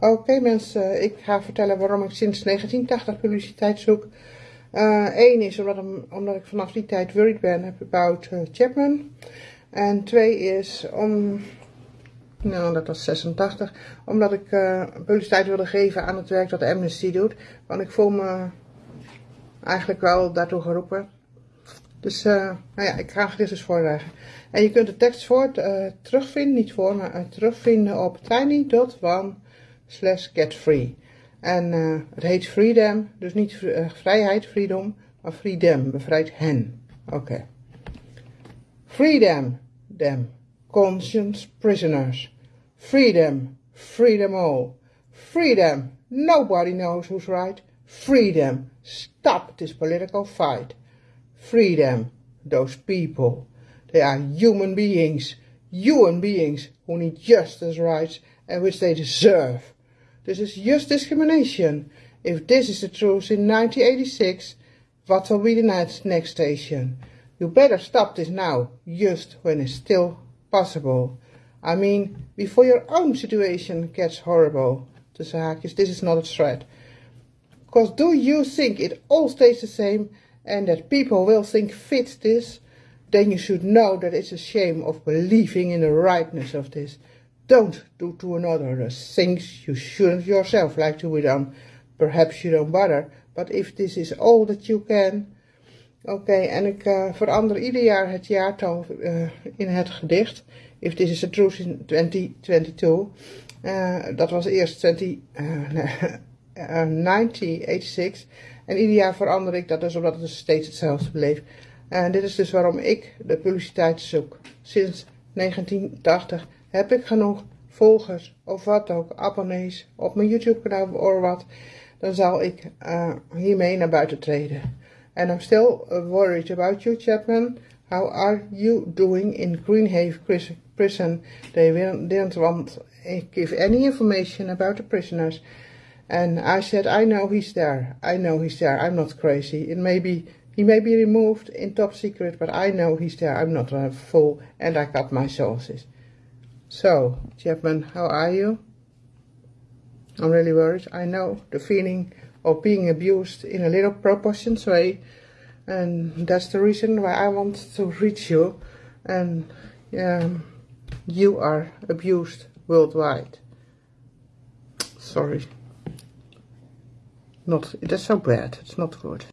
Oké mensen, ik ga vertellen waarom ik sinds 1980 publiciteit zoek. Eén uh, is omdat, omdat, ik vanaf die tijd worried ben about uh, Chapman. En twee is om, nou dat was 86, omdat ik uh, publiciteit wilde geven aan het werk dat Amnesty doet. Want ik voel me eigenlijk wel daartoe geroepen. Dus nou ja, ik ga dit dus voorleggen. En je kunt de tekst voor, terugvinden, niet voor, maar terugvinden op tiny.one slash getfree. En uh, het heet freedom, dus niet vrijheid, freedom, maar freedom, bevrijd hen. Oké. Okay. Freedom, them, conscience prisoners. Freedom, freedom all. Freedom, nobody knows who's right. Freedom, stop this political fight. Freedom, those people. They are human beings, human beings who need justice rights and which they deserve. This is just discrimination. If this is the truth in 1986, what will be the next, station? You better stop this now, just when it's still possible. I mean, before your own situation gets horrible. Tussen ah, haakjes, this is not a threat. Because do you think it all stays the same and that people will think fit this? then you should know that it's a shame of believing in the rightness of this. Don't do to another the things you shouldn't yourself like to be done. Perhaps you don't bother, but if this is all that you can... Oké, okay, en ik uh, verander ieder jaar het jaartal uh, in het gedicht. If this is the truth in 2022. Uh, dat was eerst 20, 1986. En ieder jaar verander ik dat dus omdat het dus steeds hetzelfde bleef. En dit is dus waarom ik de publiciteit zoek. Sinds 1980 heb ik genoeg volgers of wat ook, abonnees op mijn YouTube kanaal of wat. Dan zal ik uh, hiermee naar buiten treden. And I'm still worried about you Chapman. How are you doing in Greenhaven prison? They didn't want give any information about the prisoners. And I said, I know he's there. I know he's there. I'm not crazy. It may be He may be removed in top secret, but I know he's there. I'm not a fool, and I got my sources. So, Chapman, how are you? I'm really worried. I know the feeling of being abused in a little proportions way, and that's the reason why I want to reach you. And um, you are abused worldwide. Sorry. Not, that's so bad. It's not good.